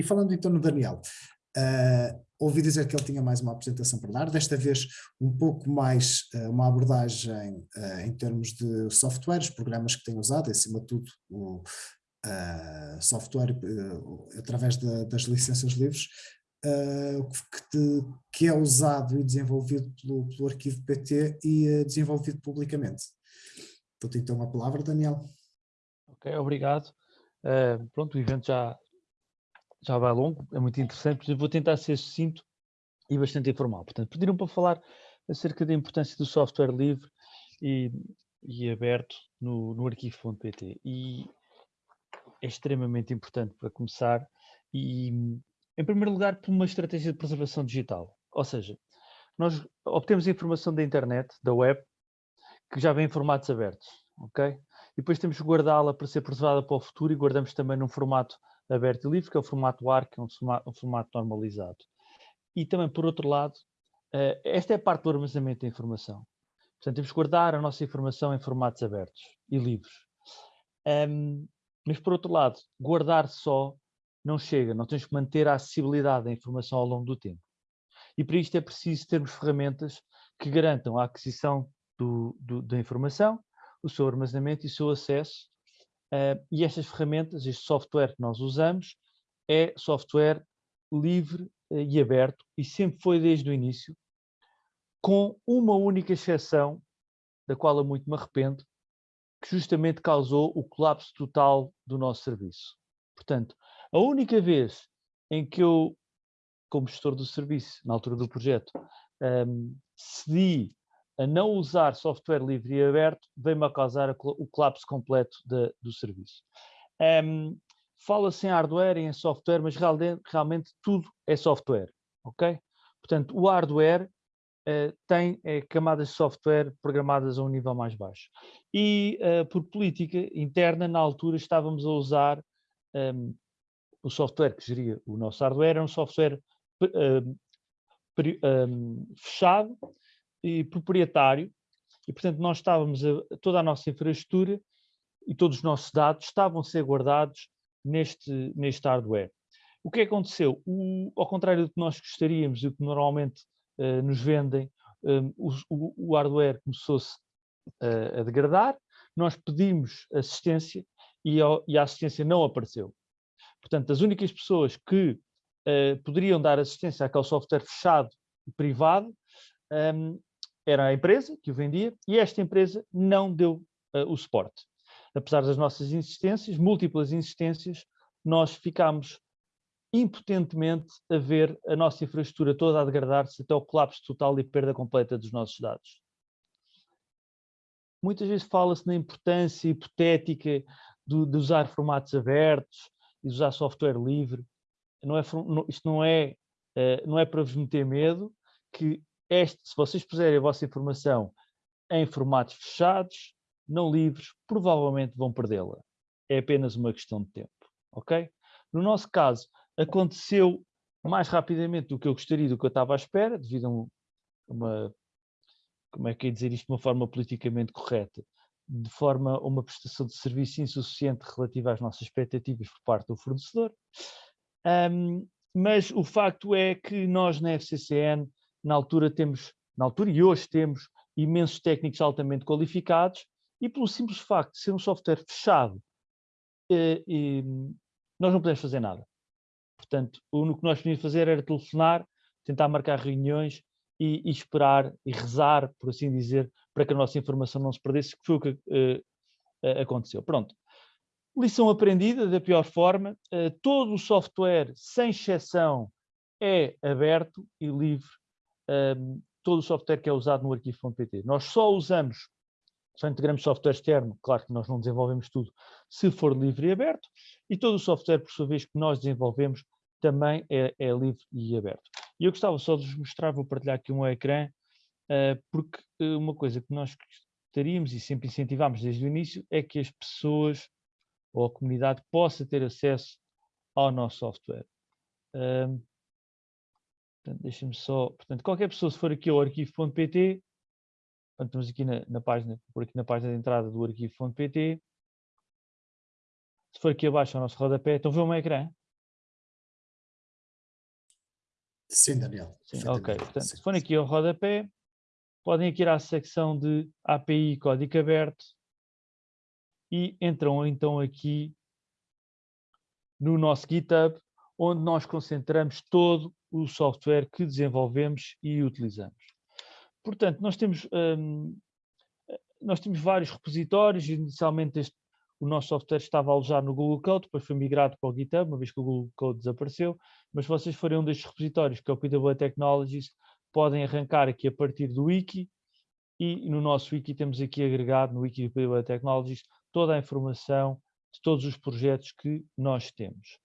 E falando então no Daniel, uh, ouvi dizer que ele tinha mais uma apresentação para dar, desta vez um pouco mais uh, uma abordagem uh, em termos de softwares, programas que tem usado, acima de tudo o software através de, das licenças livres, que, que, é usado e desenvolvido pelo, pelo arquivo PT e desenvolvido publicamente. Dou-te então a palavra, Daniel. Ok, obrigado. pronto, o evento já, já vai longo, é muito interessante, eu vou tentar ser sucinto e bastante informal. Portanto, pediram para falar acerca da importância do software livre e, e aberto no, no arquivo.pt. E é extremamente importante para começar e, em primeiro lugar, por uma estratégia de preservação digital. Ou seja, nós obtemos informação da internet, da web, que já vem em formatos abertos, ok? E depois temos que guardá-la para ser preservada para o futuro e guardamos também num formato aberto e livre, que é o formato ARC, que é um formato normalizado. E também, por outro lado, uh, esta é a parte do armazenamento da informação. Portanto, temos que guardar a nossa informação em formatos abertos e livres. Um, mas, por outro lado, guardar só não chega, nós temos que manter a acessibilidade da informação ao longo do tempo. E para isto é preciso termos ferramentas que garantam a aquisição do, do, da informação, o seu armazenamento e o seu acesso Uh, e estas ferramentas, este software que nós usamos, é software livre uh, e aberto e sempre foi desde o início, com uma única exceção, da qual eu muito me arrependo, que justamente causou o colapso total do nosso serviço. Portanto, a única vez em que eu, como gestor do serviço, na altura do projeto, um, cedi a não usar software livre e aberto veio-me a causar o colapso completo de, do serviço. Um, Fala-se em hardware e em software, mas realmente, realmente, tudo é software, ok? Portanto, o hardware uh, tem é, camadas de software programadas a um nível mais baixo. E uh, por política interna, na altura, estávamos a usar um, o software que geria o nosso hardware, era um software um, fechado, e proprietário, e portanto nós estávamos, a, toda a nossa infraestrutura e todos os nossos dados estavam a ser guardados neste, neste hardware. O que aconteceu? O, ao contrário do que nós gostaríamos e o que normalmente uh, nos vendem, um, o, o, hardware começou-se uh, a degradar, nós pedimos assistência e, ao, e, a assistência não apareceu. Portanto, as únicas pessoas que uh, poderiam dar assistência àquele software fechado e privado um, era a empresa que o vendia e esta empresa não deu uh, o suporte. Apesar das nossas insistências, múltiplas insistências, nós ficámos impotentemente a ver a nossa infraestrutura toda a degradar-se até o colapso total e perda completa dos nossos dados. Muitas vezes fala-se na importância hipotética de, usar formatos abertos e de usar software livre. Não é, isto não é, uh, não é para vos meter medo, que este, se vocês puserem a vossa informação em formatos fechados, não livres, provavelmente vão perdê-la. É apenas uma questão de tempo, ok? No nosso caso, aconteceu mais rapidamente do que eu gostaria, do que eu estava à espera, devido a uma, como é que é dizer isto de uma forma politicamente correta, de forma a uma prestação de serviço insuficiente relativa às nossas expectativas por parte do fornecedor. Um, mas o facto é que nós na FCCN na altura temos, na altura e hoje temos imensos técnicos altamente qualificados e pelo simples facto de ser um software fechado, eh, nós não podemos fazer nada. Portanto, o único que nós podíamos fazer era telefonar, tentar marcar reuniões e, e, esperar e rezar, por assim dizer, para que a nossa informação não se perdesse, que foi o que uh, aconteceu. Pronto. Lição aprendida da pior forma, uh, todo o software, sem exceção, é aberto e livre um, todo o software que é usado no arquivo.pt. Nós só usamos, só integramos software externo, claro que nós não desenvolvemos tudo, se for livre e aberto, e todo o software, por sua vez, que nós desenvolvemos também é, é livre e aberto. E eu gostava só de vos mostrar, vou partilhar aqui um ecrã, uh, porque uh, uma coisa que nós gostaríamos e sempre incentivamos desde o início é que as pessoas ou a comunidade possa ter acesso ao nosso software. Portanto, deixem-me só. Portanto, qualquer pessoa, se for aqui ao arquivo.pt, estamos aqui na, na, página, por aqui na página de entrada do arquivo.pt. Se for aqui abaixo ao nosso rodapé, estão a ver o meu ecrã? Sim, Daniel. Sim, ok. Portanto, sim. se forem aqui ao rodapé, podem aqui ir à secção de API código aberto e entram então aqui no nosso GitHub, onde nós concentramos todo o software que desenvolvemos e utilizamos. Portanto, nós temos, hum, nós temos vários repositórios, inicialmente este, o nosso software estava alojado no Google Code, depois foi migrado para o GitHub, uma vez que o Google Code desapareceu, mas se vocês forem um destes repositórios, que é o PWA Technologies, podem arrancar aqui a partir do Wiki, e no nosso Wiki temos aqui agregado, no Wiki do PWA Technologies, toda a informação de todos os projetos que nós temos.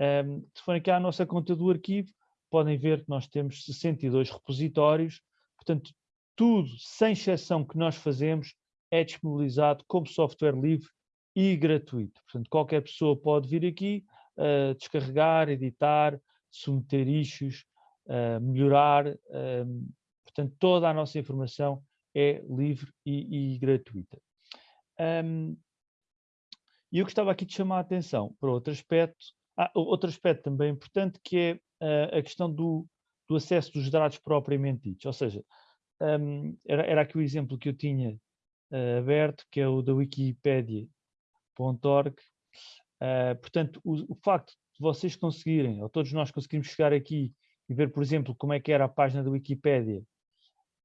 Um, se forem aqui à nossa conta do arquivo, podem ver que nós temos 62 repositórios, portanto, tudo, sem exceção que nós fazemos, é disponibilizado como software livre e gratuito. Portanto, qualquer pessoa pode vir aqui, uh, descarregar, editar, submeter issues, uh, melhorar. Uh, portanto, toda a nossa informação é livre e, e gratuita. Um, e eu gostava aqui de chamar a atenção para outro aspecto, ah, outro aspecto também importante, que é uh, a questão do, do, acesso dos dados propriamente ditos. Ou seja, um, era, era aqui o exemplo que eu tinha uh, aberto, que é o da wikipedia.org. Uh, portanto, o, o, facto de vocês conseguirem, ou todos nós conseguirmos chegar aqui e ver, por exemplo, como é que era a página da Wikipédia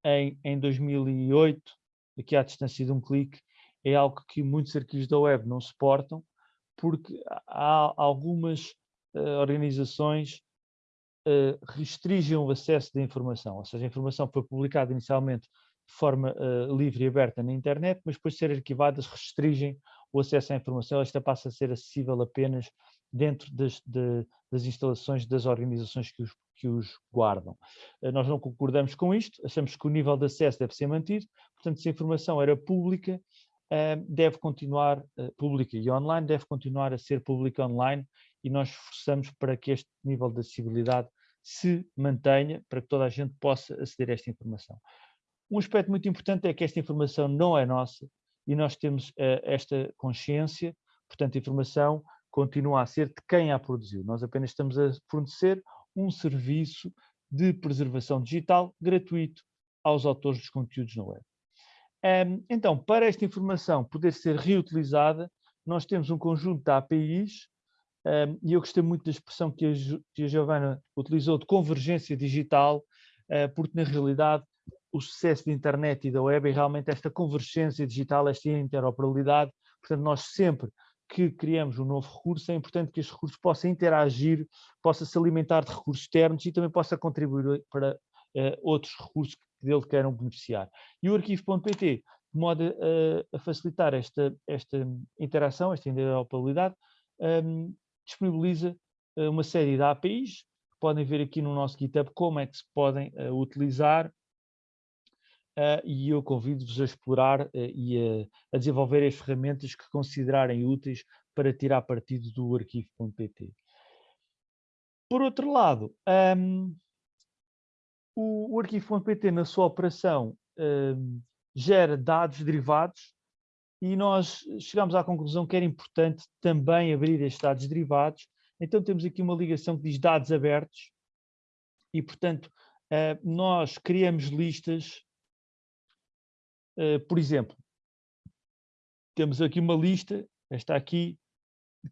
em, em 2008, aqui à distância de um clique, é algo que muitos arquivos da web não suportam, porque há algumas uh, organizações uh, restringem o acesso da informação, ou seja, a informação foi publicada inicialmente de forma uh, livre e aberta na internet, mas depois de ser arquivadas restringem o acesso à informação, esta passa a ser acessível apenas dentro das, de, das instalações das organizações que os, que os guardam. Nós não concordamos com isto, achamos que o nível de acesso deve ser mantido, portanto, se a informação era pública, deve continuar, uh, pública e online, deve continuar a ser pública online e nós esforçamos para que este nível de acessibilidade se mantenha, para que toda a gente possa aceder a esta informação. Um aspecto muito importante é que esta informação não é nossa e nós temos uh, esta consciência, portanto a informação continua a ser de quem a produziu. Nós apenas estamos a fornecer um serviço de preservação digital gratuito aos autores dos conteúdos na web. Um, então, para esta informação poder ser reutilizada, nós temos um conjunto de APIs, um, e eu gostei muito da expressão que a, que a Giovana utilizou de convergência digital, uh, porque na realidade o sucesso da internet e da web é realmente esta convergência digital, esta interoperabilidade, portanto nós sempre que criamos um novo recurso, é importante que este recurso possa interagir, possa se alimentar de recursos externos e também possa contribuir para uh, outros recursos dele queiram beneficiar. E o arquivo.pt, de modo a, a, facilitar esta, esta interação, esta interoperabilidade, um, disponibiliza uh, uma série de APIs, podem ver aqui no nosso GitHub como é que se podem uh, utilizar Uh, e eu convido-vos a explorar uh, e a, a, desenvolver as ferramentas que considerarem úteis para tirar partido do arquivo.pt. Por outro lado, um, o, o arquivo.pt na sua operação uh, gera dados derivados e nós chegamos à conclusão que era importante também abrir estes dados derivados. Então temos aqui uma ligação que diz dados abertos e, portanto, uh, nós criamos listas, uh, por exemplo, temos aqui uma lista, esta aqui,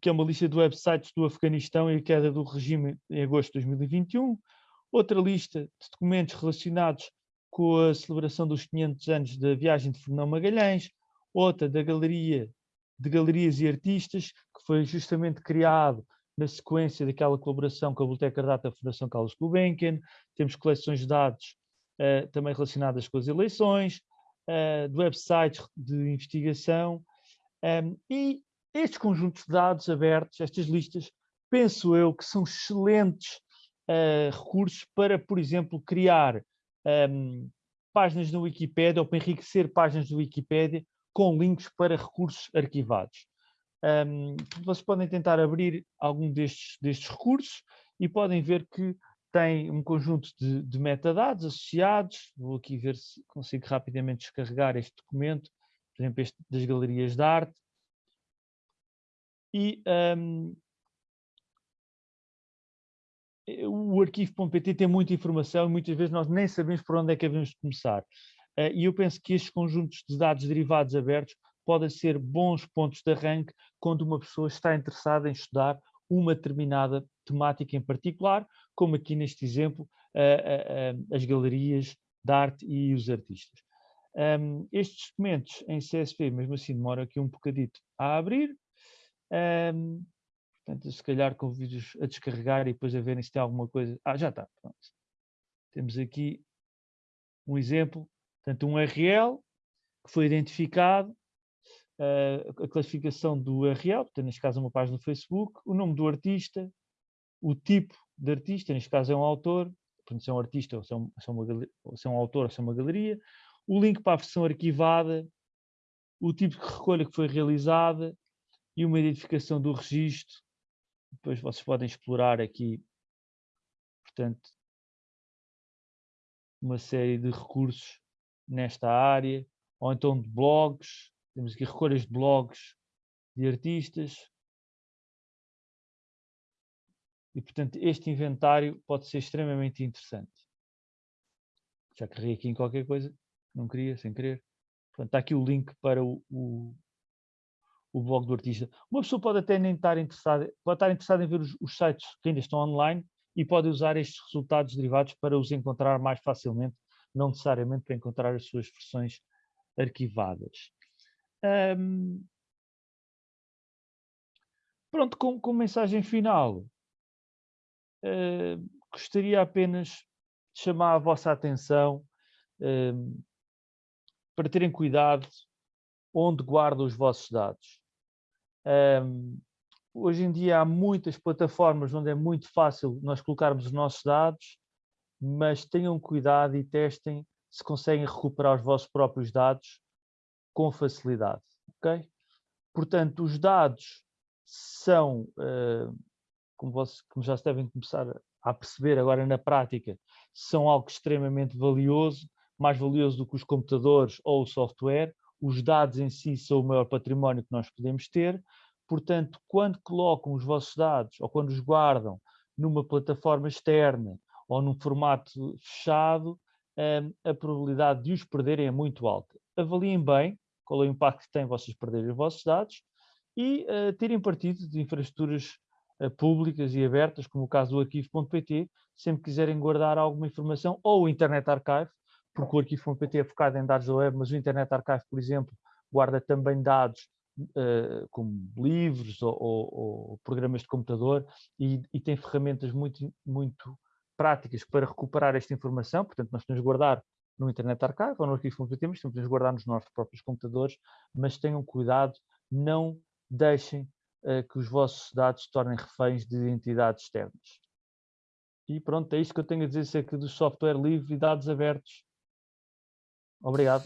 que é uma lista de websites do Afeganistão e a queda do regime em agosto de 2021, Outra lista de documentos relacionados com a celebração dos 500 anos da viagem de Fernão Magalhães, outra da Galeria de Galerias e Artistas, que foi justamente criado na sequência daquela colaboração com a Biblioteca Data da Fundação Carlos Gulbenkian, temos coleções de dados uh, também relacionadas com as eleições, uh, de websites de investigação, um, ehm, e estes conjuntos de dados abertos, estas listas, penso eu que são excelentes uh, recursos para, por exemplo, criar um, ehm, páginas no Wikipedia ou para enriquecer páginas do Wikipedia com links para recursos arquivados. Um, ehm, vocês podem tentar abrir algum destes, destes recursos e podem ver que tem um conjunto de, de, metadados associados. Vou aqui ver se consigo rapidamente descarregar este documento, por exemplo, este das galerias de arte. E um, ehm, o arquivo.pt tem muita informação e muitas vezes nós nem sabemos por onde é que devemos começar. Uh, e eu penso que estes conjuntos de dados derivados abertos podem ser bons pontos de arranque quando uma pessoa está interessada em estudar uma determinada temática em particular, como aqui neste exemplo, as galerias de arte e os artistas. Estes documentos em CSV, mesmo assim, demora aqui um bocadito a abrir. Portanto, se calhar convido-os a descarregar e depois a verem se tem alguma coisa. Ah, já está. Pronto. Temos aqui um exemplo, portanto, um URL que foi identificado, uh, a classificação do URL, portanto, neste caso é uma página do Facebook, o nome do artista, o tipo de artista, neste caso é um autor, portanto, se é um artista ou se é um, se é uma, ou se é um autor ou se é uma galeria, o link para a versão arquivada, o tipo de recolha que foi realizada e uma identificação do registro. Depois vocês podem explorar aqui, portanto, uma série de recursos nesta área, ou então de blogs, temos aqui recolhas de blogs de artistas. E, portanto, este inventário pode ser extremamente interessante. Já carreguei aqui em qualquer coisa não queria, sem querer. Portanto, está aqui o link para o, o, o blog do artista. Uma pessoa pode até nem estar interessada, pode estar interessada em ver os, os sites que ainda estão online e pode usar estes resultados derivados para os encontrar mais facilmente, não necessariamente para encontrar as suas versões arquivadas. Um, pronto, com, com mensagem final, uh, gostaria apenas de chamar a vossa atenção uh, para terem cuidado onde guardam os vossos dados. Um, hoje em dia há muitas plataformas onde é muito fácil nós colocarmos os nossos dados, mas tenham cuidado e testem se conseguem recuperar os vossos próprios dados com facilidade? Portanto, os dados são, como, vocês, como já se devem começar a perceber agora na prática, são algo extremamente valioso mais valioso do que os computadores ou o software, os dados em si são o maior património que nós podemos ter, portanto, quando colocam os vossos dados ou quando os guardam numa plataforma externa ou num formato fechado, hum, a probabilidade de os perderem é muito alta. Avaliem bem qual é o impacto que tem vocês perderem os vossos dados e uh, terem partido de infraestruturas uh, públicas e abertas, como o caso do arquivo.pt, sempre quiserem guardar alguma informação, ou o Internet Archive, porque o arquivo.pt é focado em dados da web, mas o Internet Archive, por exemplo, guarda também dados uh, como livros ou, ou, ou, programas de computador e, e, tem ferramentas muito, muito práticas para recuperar esta informação, portanto nós temos guardar no Internet Archive ou no arquivo.pt, mas temos de guardar nos nossos próprios computadores, mas tenham cuidado, não deixem uh, que os vossos dados se tornem reféns de entidades externas. E pronto, é isto que eu tenho a dizer acerca do software livre e dados abertos Obrigado.